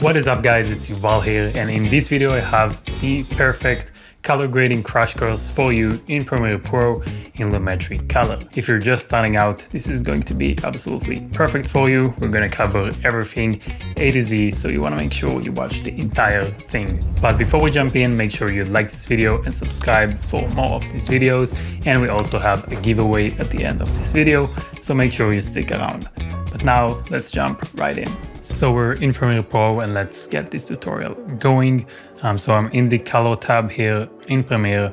What is up guys, it's Yuval here and in this video I have the perfect color grading crash course for you in Premiere Pro in Lumetri Color. If you're just starting out, this is going to be absolutely perfect for you. We're going to cover everything A to Z, so you want to make sure you watch the entire thing. But before we jump in, make sure you like this video and subscribe for more of these videos. And we also have a giveaway at the end of this video, so make sure you stick around. But now let's jump right in. So we're in Premiere Pro and let's get this tutorial going. Um, so I'm in the color tab here in Premiere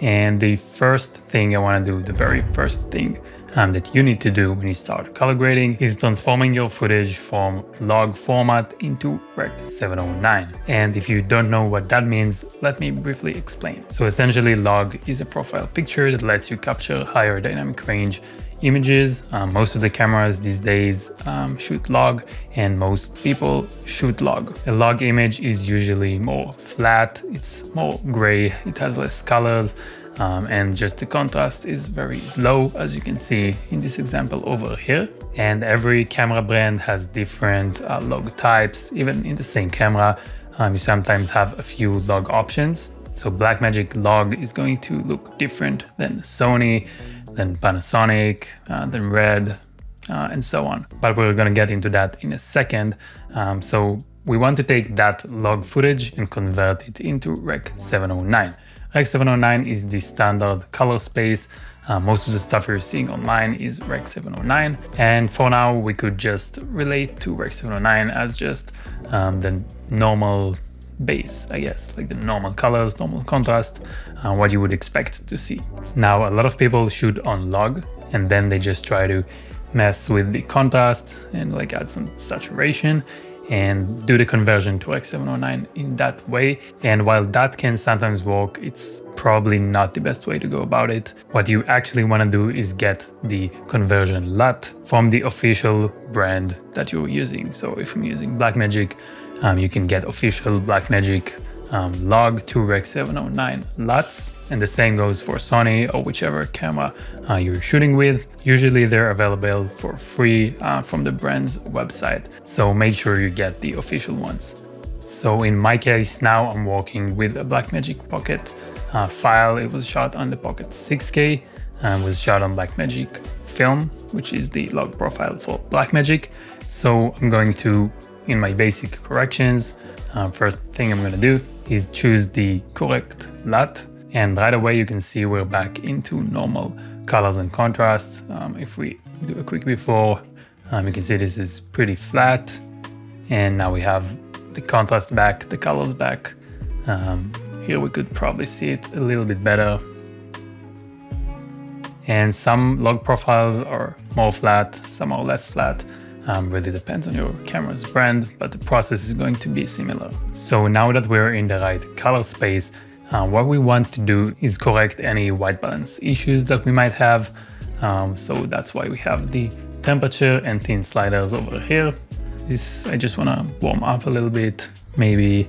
and the first thing I want to do, the very first thing um, that you need to do when you start color grading is transforming your footage from log format into Rec 709. And if you don't know what that means, let me briefly explain. So essentially log is a profile picture that lets you capture higher dynamic range images. Um, most of the cameras these days um, shoot log and most people shoot log. A log image is usually more flat, it's more gray, it has less colors um, and just the contrast is very low as you can see in this example over here. And every camera brand has different uh, log types, even in the same camera. Um, you sometimes have a few log options. So Blackmagic log is going to look different than Sony then Panasonic, uh, then Red, uh, and so on. But we're going to get into that in a second. Um, so we want to take that log footage and convert it into Rec 709. Rec 709 is the standard color space. Uh, most of the stuff you're seeing online is Rec 709. And for now, we could just relate to Rec 709 as just um, the normal base, I guess, like the normal colors, normal contrast, and what you would expect to see. Now, a lot of people shoot on log and then they just try to mess with the contrast and like add some saturation and do the conversion to Rec 709 in that way. And while that can sometimes work, it's probably not the best way to go about it. What you actually want to do is get the conversion LUT from the official brand that you're using. So if I'm using Blackmagic, um, you can get official Blackmagic um, log to Rec 709 LUTs and the same goes for Sony or whichever camera uh, you're shooting with. Usually they're available for free uh, from the brand's website, so make sure you get the official ones. So in my case now I'm working with a Blackmagic Pocket uh, file. It was shot on the Pocket 6K and was shot on Blackmagic Film, which is the log profile for Blackmagic. So I'm going to in my basic corrections, uh, first thing I'm gonna do is choose the correct LUT and right away you can see we're back into normal colors and contrasts. Um, if we do a quick before, um, you can see this is pretty flat and now we have the contrast back, the colors back. Um, here we could probably see it a little bit better. And some log profiles are more flat, some are less flat. Um, really depends on your camera's brand, but the process is going to be similar. So now that we're in the right color space, uh, what we want to do is correct any white balance issues that we might have. Um, so that's why we have the temperature and tint sliders over here. This, I just want to warm up a little bit, maybe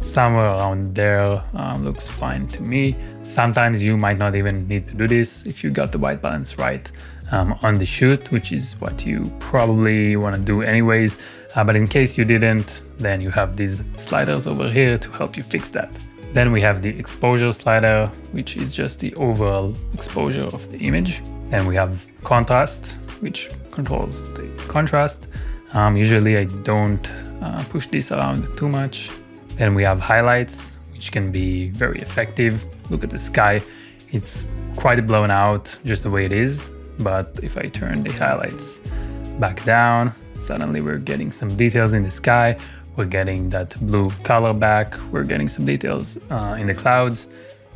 somewhere around there um, looks fine to me. Sometimes you might not even need to do this if you got the white balance right um, on the shoot, which is what you probably want to do anyways. Uh, but in case you didn't, then you have these sliders over here to help you fix that. Then we have the exposure slider, which is just the overall exposure of the image. Then we have contrast, which controls the contrast. Um, usually I don't uh, push this around too much then we have highlights, which can be very effective. Look at the sky. It's quite blown out just the way it is. But if I turn the highlights back down, suddenly we're getting some details in the sky. We're getting that blue color back. We're getting some details uh, in the clouds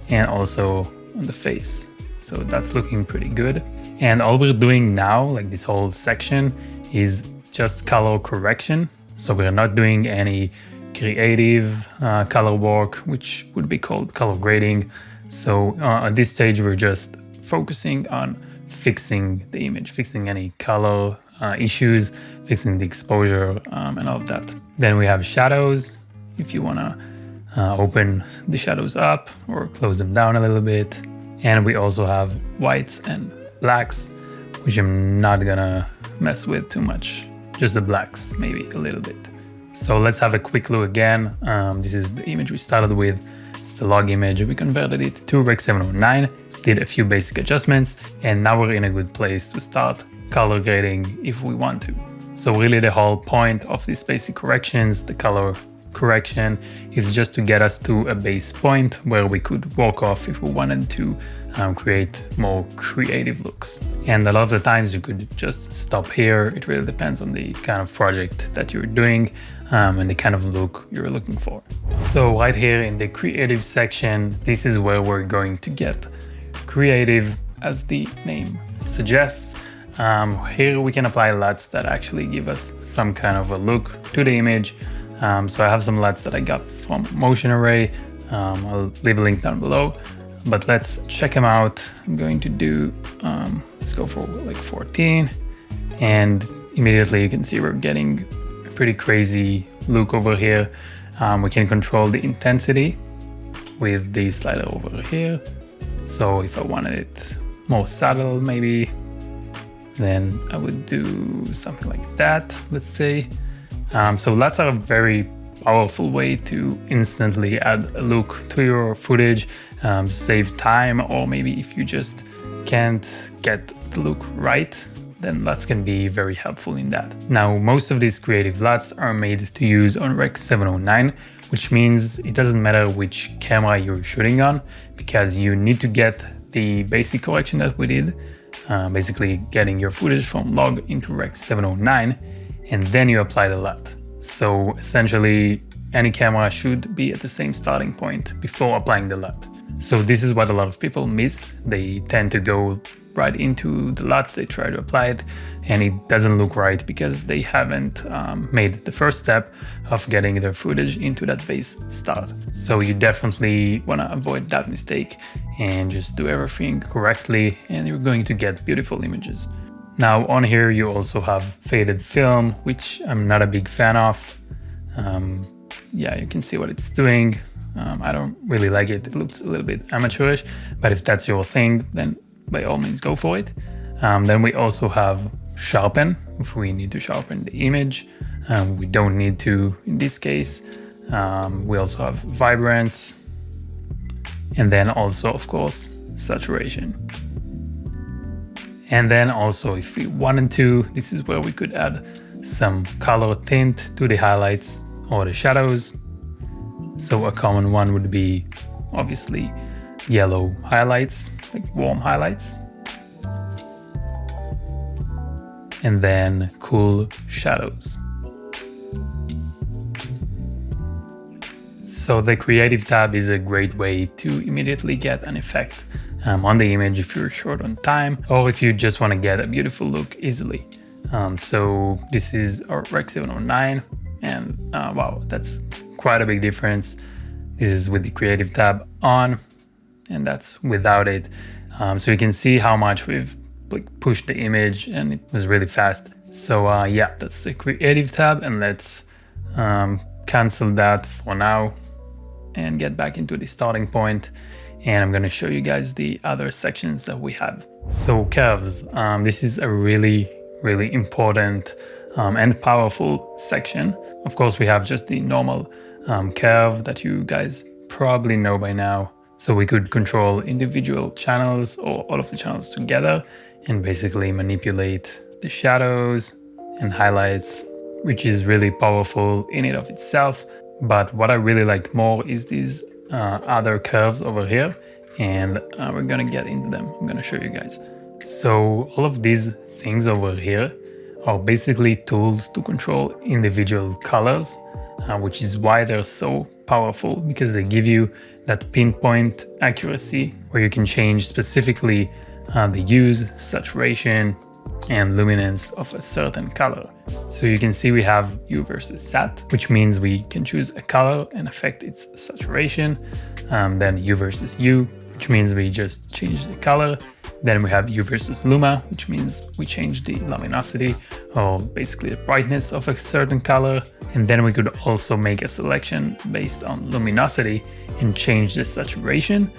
and also on the face. So that's looking pretty good. And all we're doing now, like this whole section, is just color correction. So we're not doing any creative uh, color work, which would be called color grading. So uh, at this stage, we're just focusing on fixing the image, fixing any color uh, issues, fixing the exposure um, and all of that. Then we have shadows. If you want to uh, open the shadows up or close them down a little bit. And we also have whites and blacks, which I'm not gonna mess with too much. Just the blacks, maybe a little bit. So let's have a quick look again. Um, this is the image we started with. It's the log image. We converted it to Rec 709, did a few basic adjustments, and now we're in a good place to start color grading if we want to. So really the whole point of these basic corrections, the color correction, is just to get us to a base point where we could walk off if we wanted to um, create more creative looks. And a lot of the times you could just stop here. It really depends on the kind of project that you're doing um, and the kind of look you're looking for. So right here in the creative section, this is where we're going to get creative as the name suggests. Um, here we can apply LUTs that actually give us some kind of a look to the image. Um, so I have some LUTs that I got from Motion Array. Um, I'll leave a link down below but let's check them out. I'm going to do, um, let's go for like 14 and immediately you can see we're getting pretty crazy look over here. Um, we can control the intensity with the slider over here. So if I wanted it more subtle maybe, then I would do something like that, let's say. Um, so are a very powerful way to instantly add a look to your footage, um, save time, or maybe if you just can't get the look right, then LUTs can be very helpful in that. Now, most of these creative LUTs are made to use on Rec 709, which means it doesn't matter which camera you're shooting on, because you need to get the basic correction that we did, uh, basically getting your footage from log into Rec 709, and then you apply the LUT. So essentially, any camera should be at the same starting point before applying the LUT. So this is what a lot of people miss. They tend to go right into the LUT, they try to apply it, and it doesn't look right because they haven't um, made the first step of getting their footage into that base start. So you definitely want to avoid that mistake and just do everything correctly and you're going to get beautiful images. Now on here you also have faded film, which I'm not a big fan of. Um, yeah, you can see what it's doing. Um, I don't really like it. It looks a little bit amateurish, but if that's your thing, then by all means go for it. Um, then we also have sharpen, if we need to sharpen the image. Um, we don't need to in this case. Um, we also have vibrance, and then also, of course, saturation. And then also if we wanted to, this is where we could add some color tint to the highlights or the shadows. So a common one would be obviously yellow highlights, like warm highlights. And then cool shadows. So the creative tab is a great way to immediately get an effect um, on the image if you're short on time or if you just want to get a beautiful look easily. Um, so this is our Rec 709 and uh, wow, that's quite a big difference. This is with the creative tab on and that's without it. Um, so you can see how much we've like, pushed the image and it was really fast. So uh, yeah, that's the creative tab and let's um, cancel that for now and get back into the starting point and I'm going to show you guys the other sections that we have. So curves, um, this is a really, really important um, and powerful section. Of course, we have just the normal um, curve that you guys probably know by now. So we could control individual channels or all of the channels together and basically manipulate the shadows and highlights, which is really powerful in and of itself. But what I really like more is these uh, other curves over here and uh, we're gonna get into them. I'm gonna show you guys. So all of these things over here are basically tools to control individual colors, uh, which is why they're so powerful because they give you that pinpoint accuracy where you can change specifically uh, the hues, saturation, and luminance of a certain color. So you can see we have Hue versus sat, which means we can choose a color and affect its saturation. Um, then Hue versus Hue, which means we just change the color. Then we have Hue versus luma, which means we change the luminosity or basically the brightness of a certain color. And then we could also make a selection based on luminosity and change the saturation.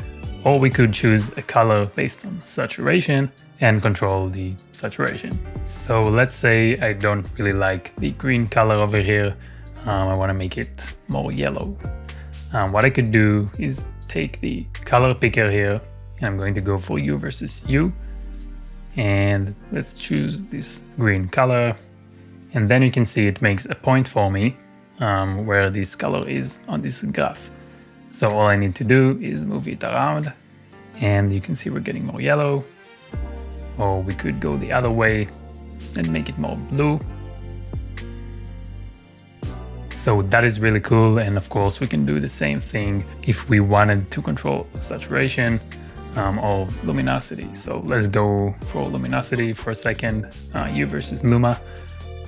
Or we could choose a color based on saturation and control the saturation. So let's say I don't really like the green color over here. Um, I want to make it more yellow. Um, what I could do is take the color picker here and I'm going to go for Hue versus Hue and let's choose this green color. And then you can see it makes a point for me um, where this color is on this graph. So all I need to do is move it around. And you can see we're getting more yellow. Or we could go the other way and make it more blue. So that is really cool. And of course we can do the same thing if we wanted to control saturation um, or luminosity. So let's go for luminosity for a second, uh, Hue versus Luma.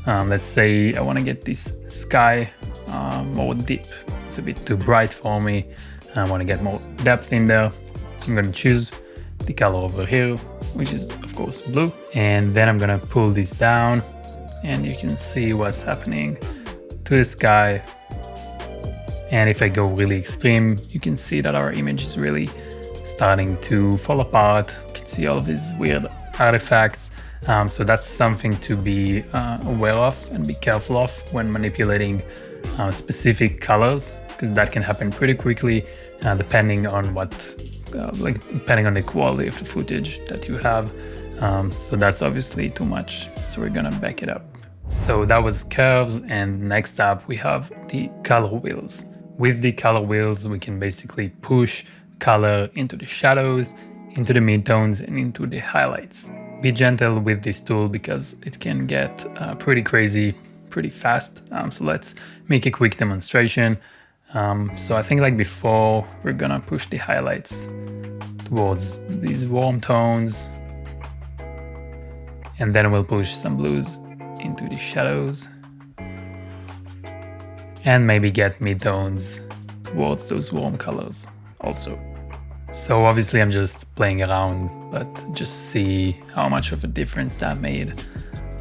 Um, let's say I want to get this sky uh, more deep. It's a bit too bright for me. I want to get more depth in there. I'm going to choose the color over here, which is of course blue. And then I'm going to pull this down and you can see what's happening to the sky. And if I go really extreme, you can see that our image is really starting to fall apart. You can see all these weird artifacts. Um, so that's something to be uh, aware of and be careful of when manipulating uh, specific colors because that can happen pretty quickly uh, depending on what, uh, like depending on the quality of the footage that you have. Um, so that's obviously too much. So we're gonna back it up. So that was curves and next up we have the color wheels. With the color wheels we can basically push color into the shadows, into the midtones and into the highlights. Be gentle with this tool because it can get uh, pretty crazy pretty fast. Um, so let's make a quick demonstration. Um, so I think like before, we're gonna push the highlights towards these warm tones. And then we'll push some blues into the shadows. And maybe get midtones towards those warm colors also. So obviously I'm just playing around, but just see how much of a difference that made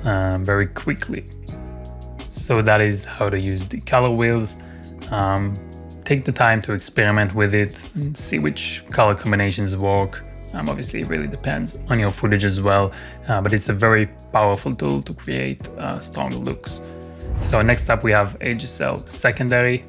um, very quickly. So that is how to use the color wheels. Um, take the time to experiment with it and see which color combinations work. Um, obviously it really depends on your footage as well, uh, but it's a very powerful tool to create uh, stronger looks. So next up we have HSL secondary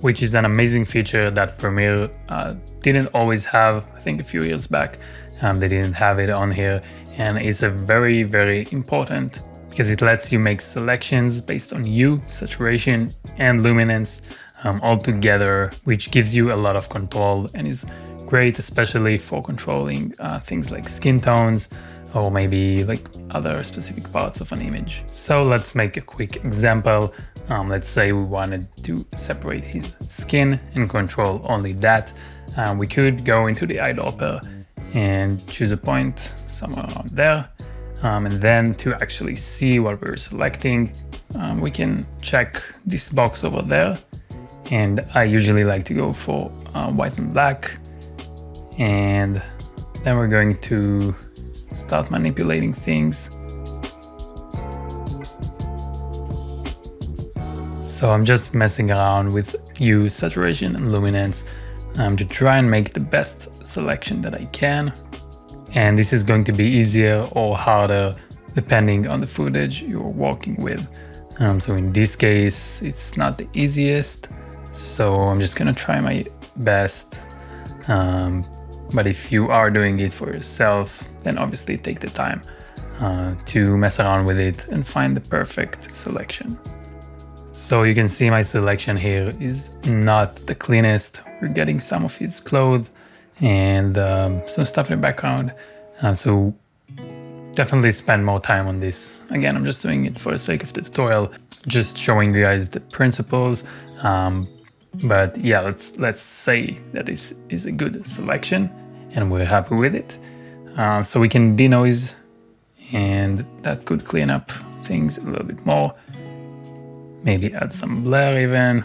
which is an amazing feature that Premiere uh, didn't always have, I think a few years back. Um, they didn't have it on here and it's a very, very important because it lets you make selections based on hue, saturation and luminance um, all together, which gives you a lot of control and is great, especially for controlling uh, things like skin tones, or maybe like other specific parts of an image. So let's make a quick example. Um, let's say we wanted to separate his skin and control only that. Um, we could go into the eyedropper and choose a point somewhere around there. Um, and then to actually see what we're selecting, um, we can check this box over there. And I usually like to go for uh, white and black. And then we're going to start manipulating things. So I'm just messing around with hue, saturation and luminance um, to try and make the best selection that I can. And this is going to be easier or harder depending on the footage you're working with. Um, so in this case, it's not the easiest. So I'm just gonna try my best. Um, but if you are doing it for yourself, then obviously take the time uh, to mess around with it and find the perfect selection. So you can see my selection here is not the cleanest. We're getting some of his clothes and um, some stuff in the background. Uh, so definitely spend more time on this. Again, I'm just doing it for the sake of the tutorial, just showing you guys the principles. Um, but yeah, let's let's say that this is a good selection and we're happy with it. Um, so we can denoise and that could clean up things a little bit more. Maybe add some blur even.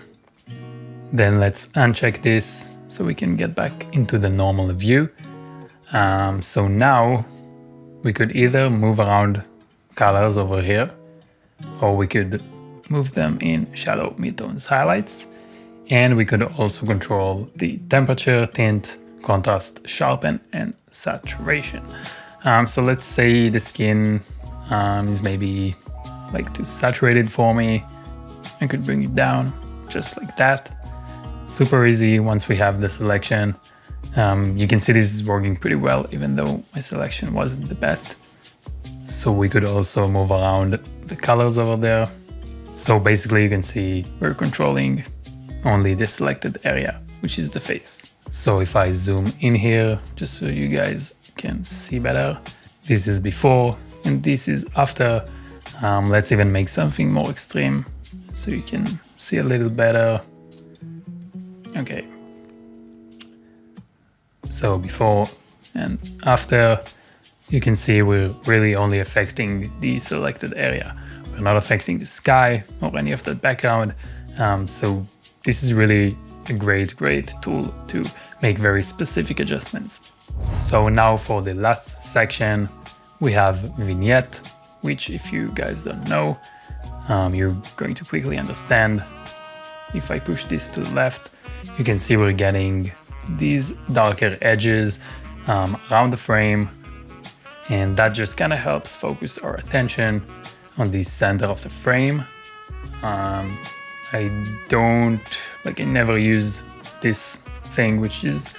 Then let's uncheck this so we can get back into the normal view. Um, so now we could either move around colors over here or we could move them in shadow, midtones, highlights and we could also control the temperature, tint, contrast, sharpen, and saturation. Um, so let's say the skin um, is maybe like too saturated for me. I could bring it down just like that. Super easy once we have the selection. Um, you can see this is working pretty well, even though my selection wasn't the best. So we could also move around the colors over there. So basically you can see we're controlling only the selected area, which is the face. So if I zoom in here, just so you guys can see better, this is before and this is after. Um, let's even make something more extreme so you can see a little better. Okay. So before and after, you can see we're really only affecting the selected area. We're not affecting the sky or any of the background. Um, so this is really a great, great tool to make very specific adjustments. So now for the last section, we have vignette, which if you guys don't know, um, you're going to quickly understand. If I push this to the left, you can see we're getting these darker edges um, around the frame and that just kind of helps focus our attention on the center of the frame. Um, I don't, like I never use this thing which is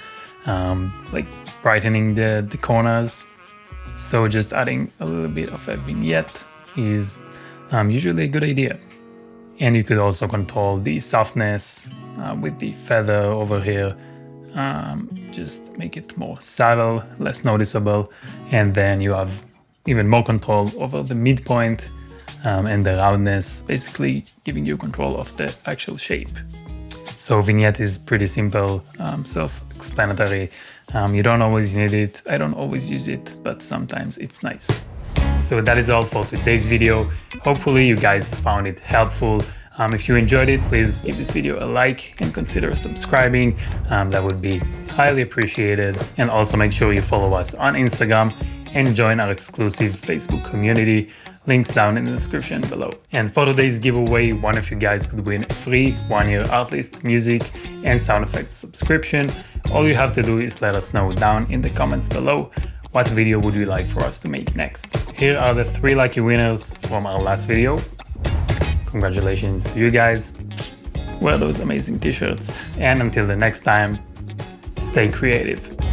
um, like brightening the, the corners. So just adding a little bit of a vignette is um, usually a good idea. And you could also control the softness uh, with the feather over here. Um, just make it more subtle, less noticeable. And then you have even more control over the midpoint um, and the roundness, basically giving you control of the actual shape. So vignette is pretty simple, um, self-explanatory. Um, you don't always need it, I don't always use it, but sometimes it's nice. So that is all for today's video. Hopefully you guys found it helpful. Um, if you enjoyed it, please give this video a like and consider subscribing. Um, that would be highly appreciated. And also make sure you follow us on Instagram and join our exclusive Facebook community. Links down in the description below. And for today's giveaway, one of you guys could win a free one-year Artlist music and sound effects subscription. All you have to do is let us know down in the comments below what video would you like for us to make next. Here are the three lucky winners from our last video. Congratulations to you guys. Wear those amazing t-shirts. And until the next time, stay creative.